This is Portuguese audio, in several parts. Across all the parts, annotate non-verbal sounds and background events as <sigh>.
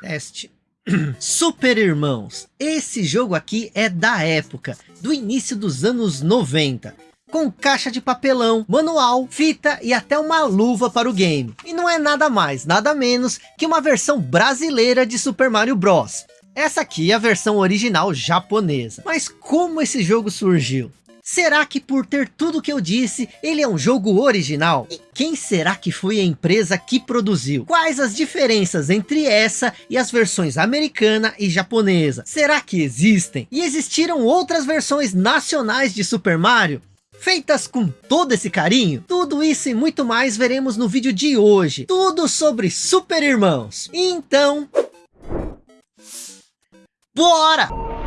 Teste. <clears throat> Super Irmãos. Esse jogo aqui é da época, do início dos anos 90. Com caixa de papelão, manual, fita e até uma luva para o game. E não é nada mais, nada menos que uma versão brasileira de Super Mario Bros. Essa aqui é a versão original japonesa. Mas como esse jogo surgiu? Será que por ter tudo que eu disse, ele é um jogo original? E quem será que foi a empresa que produziu? Quais as diferenças entre essa e as versões americana e japonesa? Será que existem? E existiram outras versões nacionais de Super Mario? Feitas com todo esse carinho? Tudo isso e muito mais veremos no vídeo de hoje. Tudo sobre Super Irmãos. Então... Bora!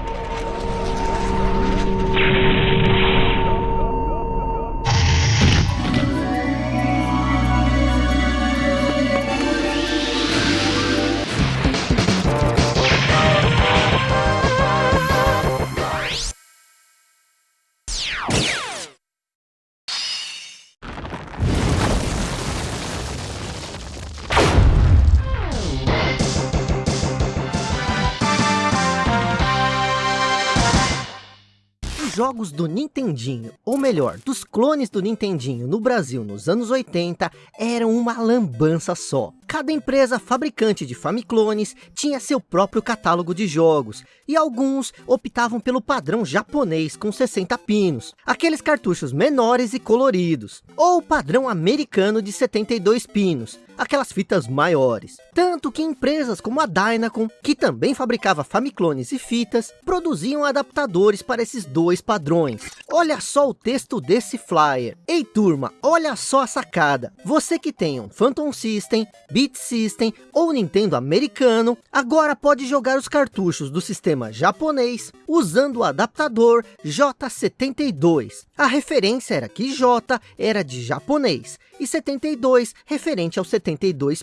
Jogos do Nintendinho, ou melhor, dos clones do Nintendinho no Brasil nos anos 80, eram uma lambança só. Cada empresa fabricante de Famiclones tinha seu próprio catálogo de jogos, e alguns optavam pelo padrão japonês com 60 pinos, aqueles cartuchos menores e coloridos, ou o padrão americano de 72 pinos, aquelas fitas maiores. Tanto que empresas como a Dynacon, que também fabricava Famiclones e fitas, produziam adaptadores para esses dois padrões. Olha só o texto desse flyer. Ei turma, olha só a sacada. Você que tem um Phantom System, Beat System ou Nintendo americano, agora pode jogar os cartuchos do sistema japonês usando o adaptador J72. A referência era que J era de japonês e 72 referente aos 72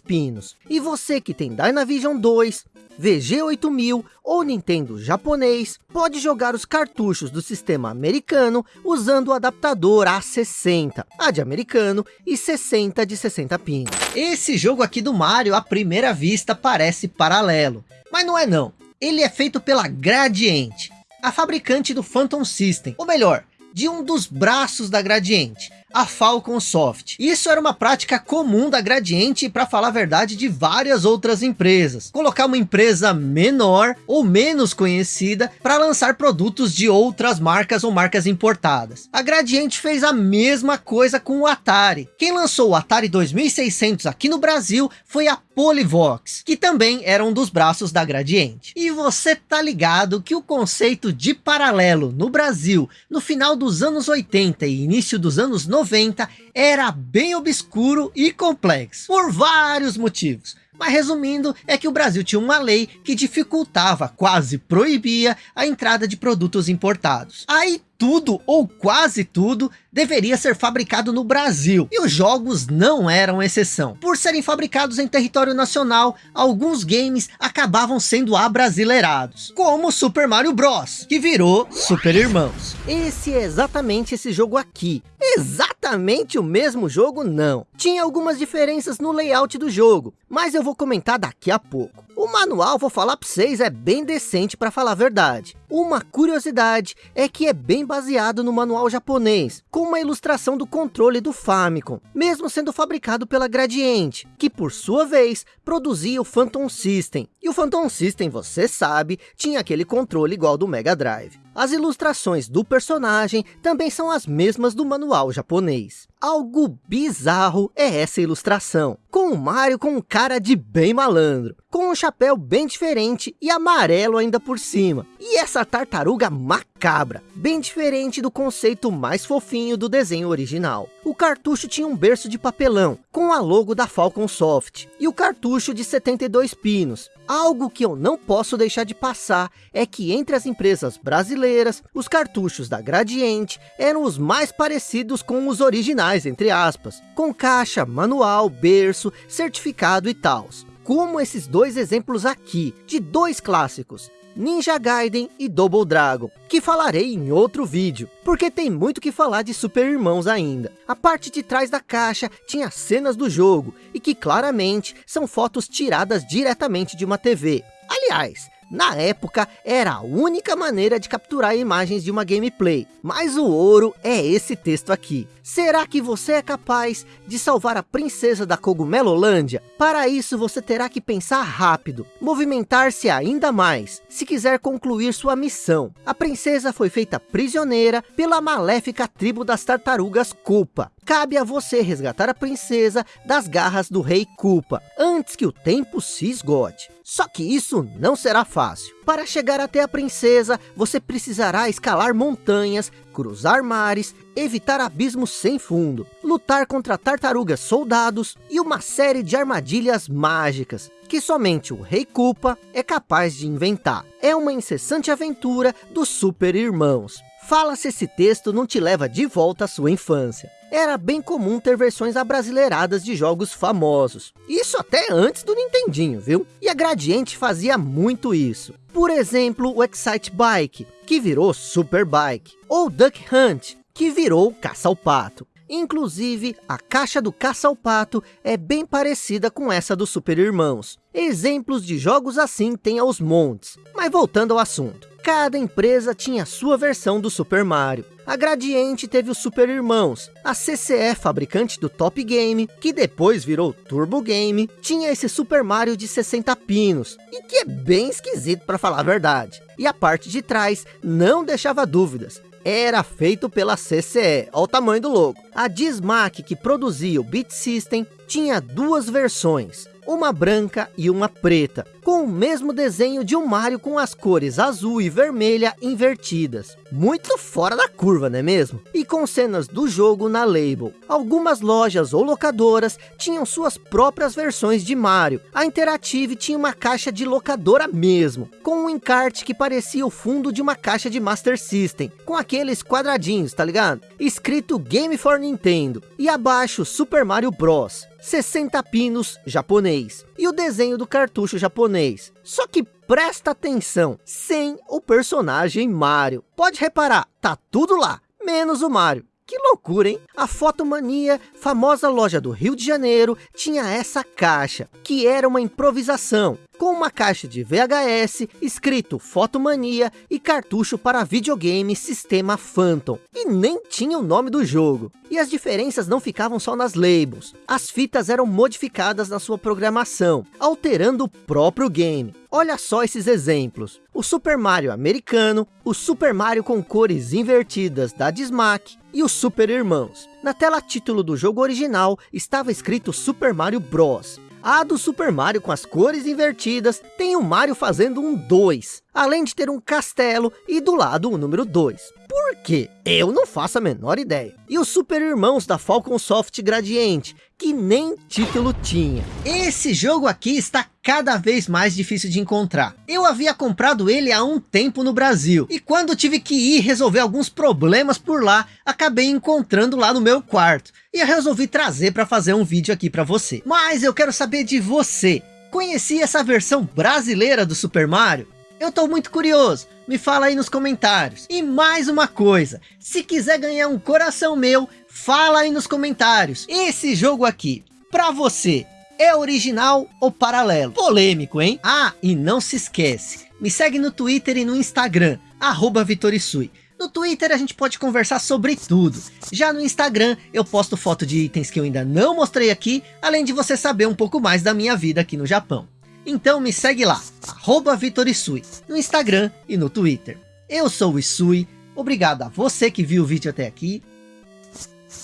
pinos. E você que tem Dynavision 2, VG8000 ou Nintendo japonês, pode jogar os cartuchos do sistema americano usando o adaptador A60, a de americano e 60 de 60 pinos. Esse jogo aqui do Mario, à primeira vista, parece paralelo, mas não é não. Ele é feito pela Gradiente, a fabricante do Phantom System, ou melhor, de um dos braços da Gradiente, a Falcon Soft. Isso era uma prática comum da Gradiente para falar a verdade de várias outras empresas. Colocar uma empresa menor ou menos conhecida para lançar produtos de outras marcas ou marcas importadas. A Gradiente fez a mesma coisa com o Atari. Quem lançou o Atari 2600 aqui no Brasil foi a Polyvox, que também era um dos braços da Gradiente. E você tá ligado que o conceito de paralelo no Brasil, no final dos anos 80 e início dos anos 90, 90 era bem obscuro e complexo, por vários motivos. Mas resumindo, é que o Brasil tinha uma lei que dificultava, quase proibia, a entrada de produtos importados. Aí tudo ou quase tudo deveria ser fabricado no Brasil e os jogos não eram exceção. Por serem fabricados em território nacional, alguns games acabavam sendo abrasileirados, como Super Mario Bros, que virou Super Irmãos. Esse é exatamente esse jogo aqui. Exatamente o mesmo jogo não. Tinha algumas diferenças no layout do jogo, mas eu vou comentar daqui a pouco. O manual, vou falar para vocês, é bem decente para falar a verdade. Uma curiosidade é que é bem baseado no manual japonês, com uma ilustração do controle do Famicom, mesmo sendo fabricado pela Gradiente, que por sua vez produzia o Phantom System. E o Phantom System, você sabe, tinha aquele controle igual do Mega Drive. As ilustrações do personagem também são as mesmas do manual japonês. Algo bizarro é essa ilustração, com o Mario com um cara de bem malandro, com um chapéu bem diferente e amarelo ainda por cima. E essa tartaruga macabra, bem diferente do conceito mais fofinho do desenho original. O cartucho tinha um berço de papelão, com a logo da Falcon Soft, e o cartucho de 72 pinos, Algo que eu não posso deixar de passar é que entre as empresas brasileiras, os cartuchos da Gradiente eram os mais parecidos com os originais, entre aspas, com caixa, manual, berço, certificado e tal. Como esses dois exemplos aqui, de dois clássicos, Ninja Gaiden e Double Dragon, que falarei em outro vídeo, porque tem muito que falar de Super Irmãos ainda. A parte de trás da caixa tinha cenas do jogo, e que claramente são fotos tiradas diretamente de uma TV. Aliás, na época, era a única maneira de capturar imagens de uma gameplay. Mas o ouro é esse texto aqui. Será que você é capaz de salvar a princesa da Cogumelolândia? Para isso, você terá que pensar rápido, movimentar-se ainda mais, se quiser concluir sua missão. A princesa foi feita prisioneira pela maléfica tribo das tartarugas Culpa. Cabe a você resgatar a princesa das garras do rei Culpa, antes que o tempo se esgote. Só que isso não será fácil. Para chegar até a princesa, você precisará escalar montanhas, cruzar mares, evitar abismos sem fundo, lutar contra tartarugas soldados e uma série de armadilhas mágicas que somente o Rei Culpa é capaz de inventar. É uma incessante aventura dos Super Irmãos. Fala se esse texto não te leva de volta à sua infância. Era bem comum ter versões abrasileiradas de jogos famosos. Isso até antes do Nintendinho, viu? E a Gradiente fazia muito isso. Por exemplo, o Excite Bike, que virou Super Bike. Ou Duck Hunt, que virou Caça ao Pato. Inclusive, a caixa do Caça ao Pato é bem parecida com essa do Super Irmãos. Exemplos de jogos assim tem aos montes. Mas voltando ao assunto. Cada empresa tinha sua versão do Super Mario. A Gradiente teve o Super Irmãos, a CCE, fabricante do Top Game, que depois virou Turbo Game, tinha esse Super Mario de 60 pinos, e que é bem esquisito para falar a verdade. E a parte de trás não deixava dúvidas, era feito pela CCE, olha o tamanho do logo. A Dismac, que produzia o Beat System, tinha duas versões, uma branca e uma preta, com o mesmo desenho de um Mario com as cores azul e vermelha invertidas. Muito fora da curva, não é mesmo? E com cenas do jogo na label. Algumas lojas ou locadoras tinham suas próprias versões de Mario. A Interactive tinha uma caixa de locadora mesmo, com um encarte que parecia o fundo de uma caixa de Master System, com aqueles quadradinhos, tá ligado? Escrito Game for Nintendo, e abaixo Super Mario Bros. 60 pinos japonês. E o desenho do cartucho japonês. Só que presta atenção, sem o personagem Mario. Pode reparar, tá tudo lá, menos o Mario. Que loucura, hein? A Fotomania, famosa loja do Rio de Janeiro, tinha essa caixa, que era uma improvisação, com uma caixa de VHS, escrito Fotomania e cartucho para videogame sistema Phantom. E nem tinha o nome do jogo. E as diferenças não ficavam só nas labels. As fitas eram modificadas na sua programação, alterando o próprio game. Olha só esses exemplos. O Super Mario americano, o Super Mario com cores invertidas da Dismac e o Super Irmãos. Na tela título do jogo original estava escrito Super Mario Bros. A do Super Mario com as cores invertidas tem o Mario fazendo um 2, além de ter um castelo e do lado o número 2. Por quê? Eu não faço a menor ideia. E os Super Irmãos da Falcon Soft Gradiente, que nem título tinha. Esse jogo aqui está cada vez mais difícil de encontrar. Eu havia comprado ele há um tempo no Brasil. E quando tive que ir resolver alguns problemas por lá, acabei encontrando lá no meu quarto. E eu resolvi trazer para fazer um vídeo aqui para você. Mas eu quero saber de você. Conhecia essa versão brasileira do Super Mario? Eu tô muito curioso, me fala aí nos comentários. E mais uma coisa, se quiser ganhar um coração meu, fala aí nos comentários. Esse jogo aqui, pra você, é original ou paralelo? Polêmico, hein? Ah, e não se esquece, me segue no Twitter e no Instagram, arroba Vitorisui. No Twitter a gente pode conversar sobre tudo. Já no Instagram eu posto foto de itens que eu ainda não mostrei aqui, além de você saber um pouco mais da minha vida aqui no Japão. Então me segue lá, arroba Vitorisui, no Instagram e no Twitter. Eu sou o Isui, obrigado a você que viu o vídeo até aqui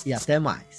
e até mais.